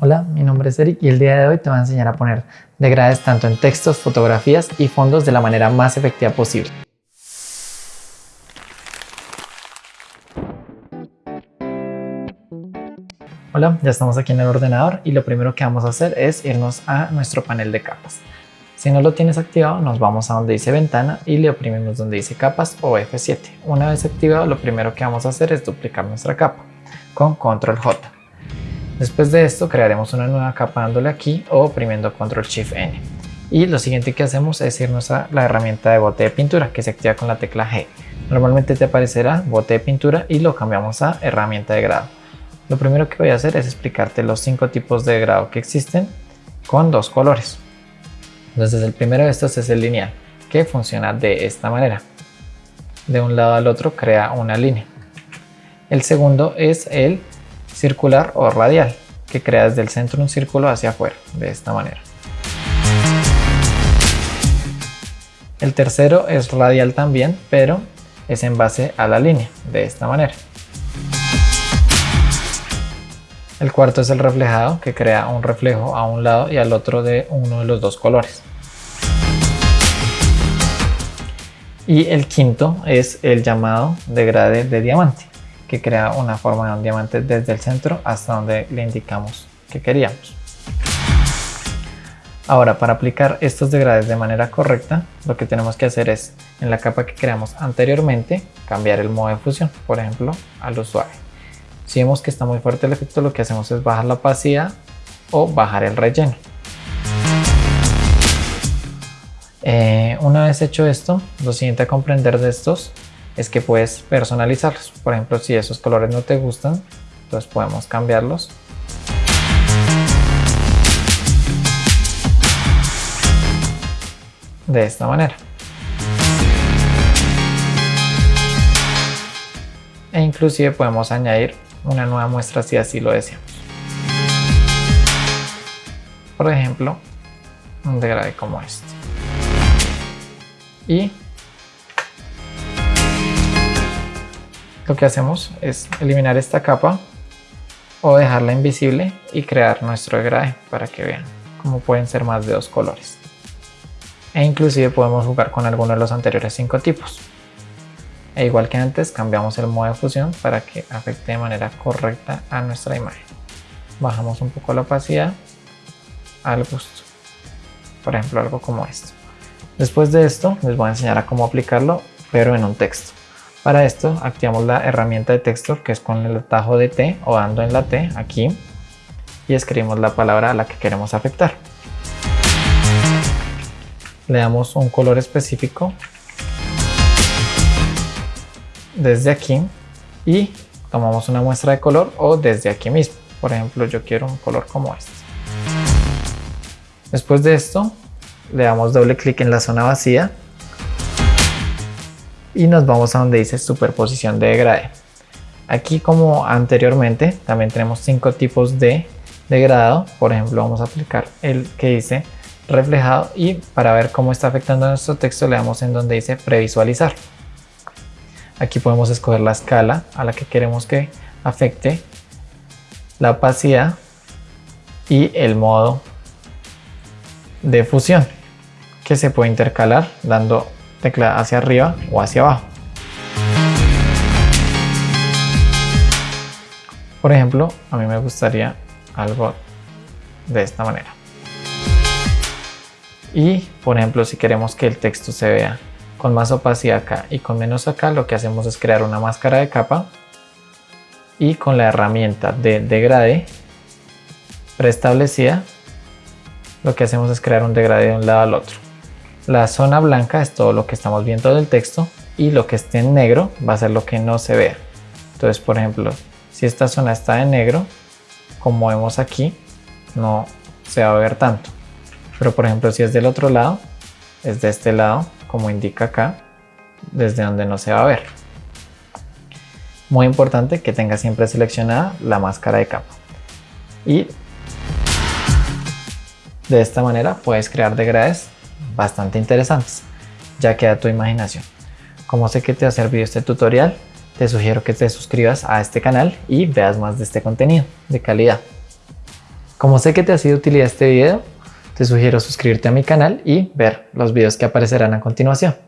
Hola, mi nombre es Eric y el día de hoy te voy a enseñar a poner degrades tanto en textos, fotografías y fondos de la manera más efectiva posible. Hola, ya estamos aquí en el ordenador y lo primero que vamos a hacer es irnos a nuestro panel de capas. Si no lo tienes activado, nos vamos a donde dice ventana y le oprimimos donde dice capas o F7. Una vez activado, lo primero que vamos a hacer es duplicar nuestra capa con control J. Después de esto crearemos una nueva capa dándole aquí o oprimiendo control shift n. Y lo siguiente que hacemos es irnos a la herramienta de bote de pintura que se activa con la tecla G. Normalmente te aparecerá bote de pintura y lo cambiamos a herramienta de grado. Lo primero que voy a hacer es explicarte los cinco tipos de grado que existen con dos colores. Entonces el primero de estos es el lineal, que funciona de esta manera. De un lado al otro crea una línea. El segundo es el circular o radial, que crea desde el centro un círculo hacia afuera, de esta manera. El tercero es radial también, pero es en base a la línea, de esta manera. El cuarto es el reflejado, que crea un reflejo a un lado y al otro de uno de los dos colores. Y el quinto es el llamado degrade de diamante, que crea una forma de un diamante desde el centro hasta donde le indicamos que queríamos. Ahora, para aplicar estos degrades de manera correcta, lo que tenemos que hacer es, en la capa que creamos anteriormente, cambiar el modo de fusión, por ejemplo, a lo suave. Si vemos que está muy fuerte el efecto, lo que hacemos es bajar la opacidad o bajar el relleno. Eh, una vez hecho esto, lo siguiente a comprender de estos es que puedes personalizarlos. Por ejemplo, si esos colores no te gustan, entonces podemos cambiarlos. De esta manera. E inclusive podemos añadir una nueva muestra si así lo deseamos. Por ejemplo, un degrade como este. Y lo que hacemos es eliminar esta capa o dejarla invisible y crear nuestro degrade para que vean cómo pueden ser más de dos colores. E inclusive podemos jugar con alguno de los anteriores cinco tipos. E igual que antes cambiamos el modo de fusión para que afecte de manera correcta a nuestra imagen. Bajamos un poco la opacidad al gusto. Por ejemplo algo como esto. Después de esto les voy a enseñar a cómo aplicarlo pero en un texto. Para esto activamos la herramienta de texto que es con el atajo de T o dando en la T aquí y escribimos la palabra a la que queremos afectar. Le damos un color específico desde aquí y tomamos una muestra de color o desde aquí mismo. Por ejemplo, yo quiero un color como este. Después de esto, le damos doble clic en la zona vacía y nos vamos a donde dice superposición de degrade. Aquí como anteriormente también tenemos cinco tipos de degradado, por ejemplo vamos a aplicar el que dice reflejado y para ver cómo está afectando nuestro texto le damos en donde dice previsualizar. Aquí podemos escoger la escala a la que queremos que afecte la opacidad y el modo de fusión que se puede intercalar dando tecla hacia arriba o hacia abajo. Por ejemplo, a mí me gustaría algo de esta manera. Y, por ejemplo, si queremos que el texto se vea con más opacidad acá y con menos acá, lo que hacemos es crear una máscara de capa y con la herramienta de degrade preestablecida, lo que hacemos es crear un degrade de un lado al otro. La zona blanca es todo lo que estamos viendo del texto y lo que esté en negro va a ser lo que no se vea. Entonces, por ejemplo, si esta zona está en negro, como vemos aquí, no se va a ver tanto. Pero por ejemplo, si es del otro lado, es de este lado, como indica acá, desde donde no se va a ver. Muy importante que tenga siempre seleccionada la máscara de capa. Y de esta manera puedes crear degrades bastante interesantes, ya queda tu imaginación. Como sé que te ha servido este tutorial, te sugiero que te suscribas a este canal y veas más de este contenido de calidad. Como sé que te ha sido utilidad este video, te sugiero suscribirte a mi canal y ver los videos que aparecerán a continuación.